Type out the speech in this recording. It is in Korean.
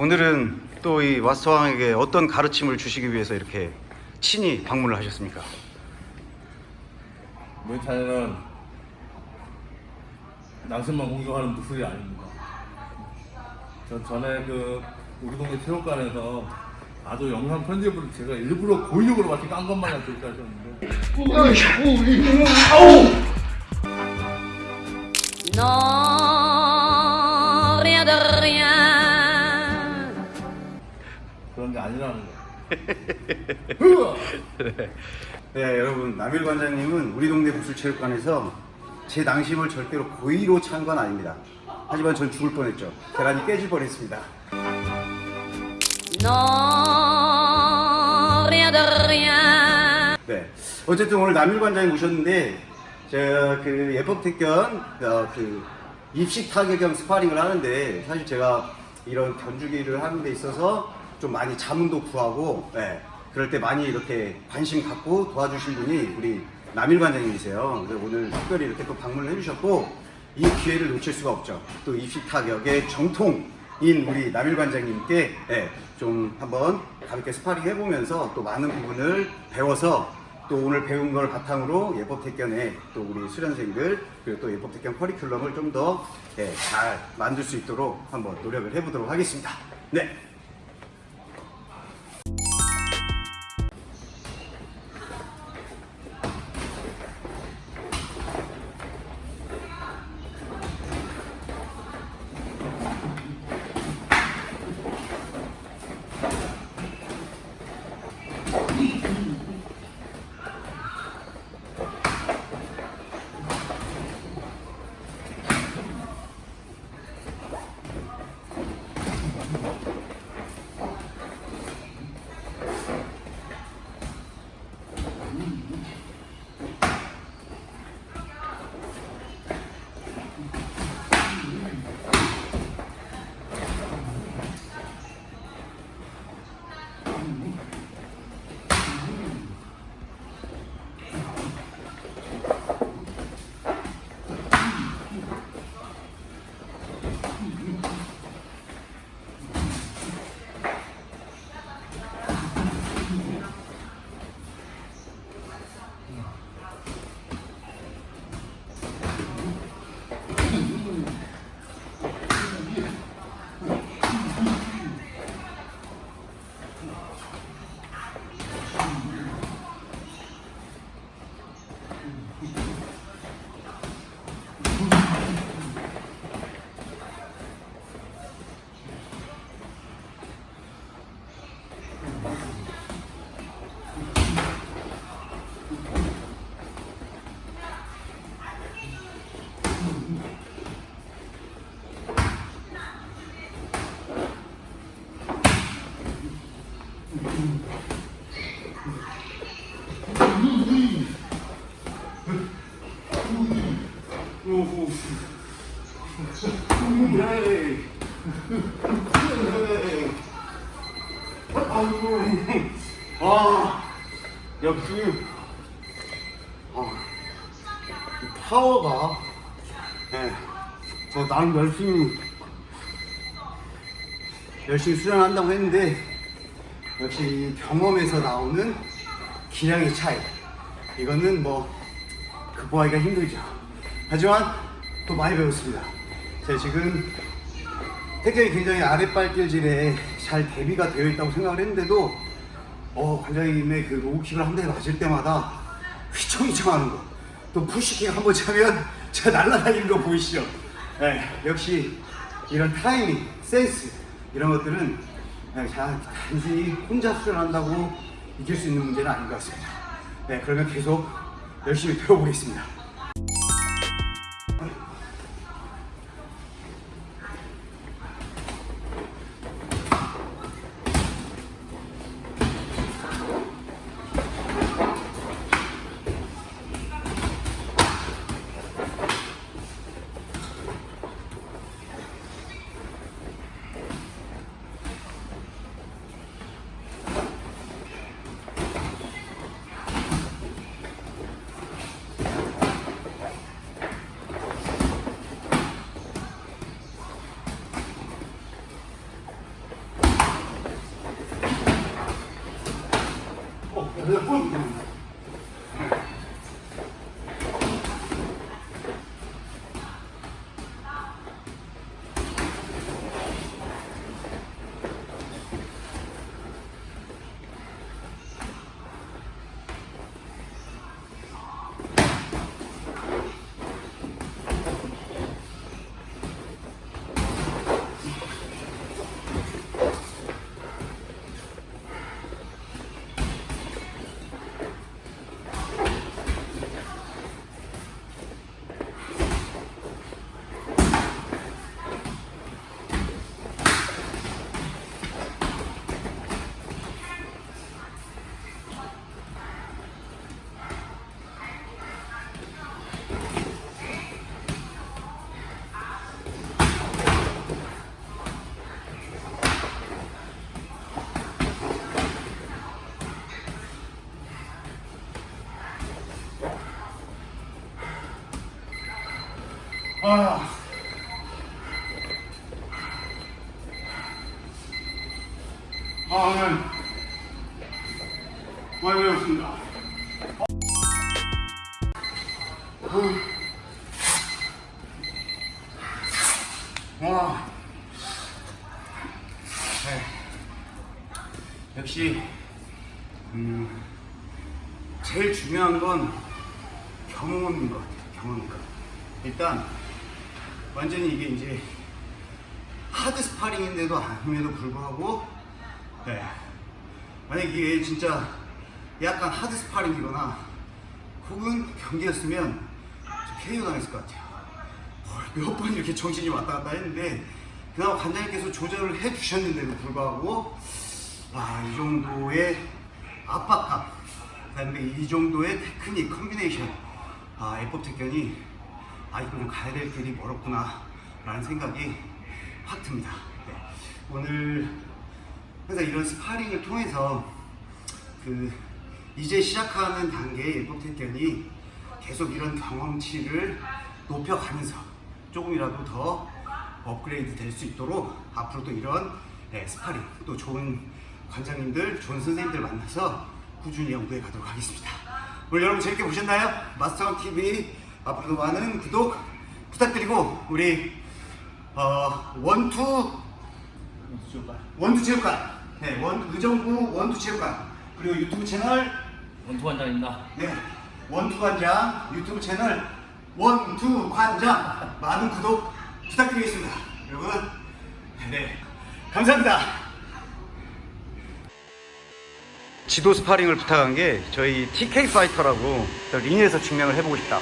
오늘은 또이 와스왕에게 어떤 가르침을 주시기 위해서 이렇게 친히 방문을 하셨습니까? 무에타이는 낭심만 공격하는 무술이 아닙니다. 저 전에 그 우리 동네 체육관에서 아주 영상 편집을 제가 일부러 고의적으로 마치 깐 것만 그렇게 하셨는데 Non, 아니라는 거. 네, 여러분 남일 관장님은 우리 동네 무술체육관에서 제 낭심을 절대로 고의로 찬 건 아닙니다. 하지만 전 죽을 뻔했죠. 계란이 깨질 뻔했습니다. 네, 어쨌든 오늘 남일 관장님 오셨는데 제가 그 예법택견 어, 그 입식 타격형 스파링을 하는데 사실 제가 이런 견주기를 하는 데 있어서 좀 많이 자문도 구하고 네, 그럴 때 많이 이렇게 관심 갖고 도와주신 분이 우리 남일 관장님이세요. 그래서 오늘 특별히 이렇게 또 방문을 해주셨고 이 기회를 놓칠 수가 없죠. 또 입식 타격의 정통인 우리 남일 관장님께 네, 좀 한번 가볍게 스파링 해보면서 또 많은 부분을 배워서 또 오늘 배운 걸 바탕으로 예법 택견에 또 우리 수련생들 그리고 또 예법 택견 커리큘럼을 좀더잘 만들 수 있도록 한번 노력을 해보도록 하겠습니다. 네. 아, 역시 아, 이 파워가 네, 저 나름 열심히 열심히 수련한다고 했는데 역시 이 경험에서 나오는 기량의 차이. 이거는 뭐 극복하기가 힘들죠. 하지만 또 많이 배웠습니다. 제가 지금 태경이 굉장히 아랫발길질에 잘 대비가 되어 있다고 생각을 했는데도 어, 관장님의 그 로우킥을 한 대 맞을 때마다 휘청휘청 하는 거. 또 푸시킥 한 번 차면 제가 날아다니는 거 보이시죠? 네, 역시 이런 타이밍, 센스, 이런 것들은 자, 단순히 혼자 수련한다고 이길 수 있는 문제는 아닌 것 같습니다. 네, 그러면 계속 열심히 배워보겠습니다. 아. 아, 오늘 많이 배웠습니다. 와, 네. 역시 음, 제일 중요한 건 경험인 것 같아요. 경험인 것. 일단 완전히 이게 이제 하드 스파링인데도 아님에도 불구하고 네. 만약 이게 진짜 약간 하드 스파링이거나 혹은 경기였으면 저 KO 당했을 것 같아요. 몇 번 이렇게 정신이 왔다 갔다 했는데 그나마 관장님께서 조절을 해 주셨는데도 불구하고 아, 이 정도의 압박감 그다음에 이 정도의 테크닉 combination 아, 예법 택견이 아 이거는 가야 될 길이 멀었구나 라는 생각이 확 듭니다 네. 오늘 그래서 이런 스파링을 통해서 그 이제 시작하는 단계의 예법 택견이 계속 이런 경험치를 높여가면서 조금이라도 더 업그레이드 될 수 있도록 앞으로도 이런 네, 스파링 또 좋은 관장님들, 좋은 선생님들 만나서 꾸준히 연구해 가도록 하겠습니다. 오늘 여러분 재밌게 보셨나요? 마스터원 TV 앞으로도 많은 구독 부탁드리고 우리 어, 원투 원투 체육관, 네, 원 의정부 원투 체육관 그리고 유튜브 채널 원투 관장입니다. 네, 원투 관장 유튜브 채널 원투 관장 많은 구독 부탁드리겠습니다. 여러분, 네, 감사합니다. 지도 스파링을 부탁한 게 저희 TK 파이터라고 링에서 증명을 해보고 싶다.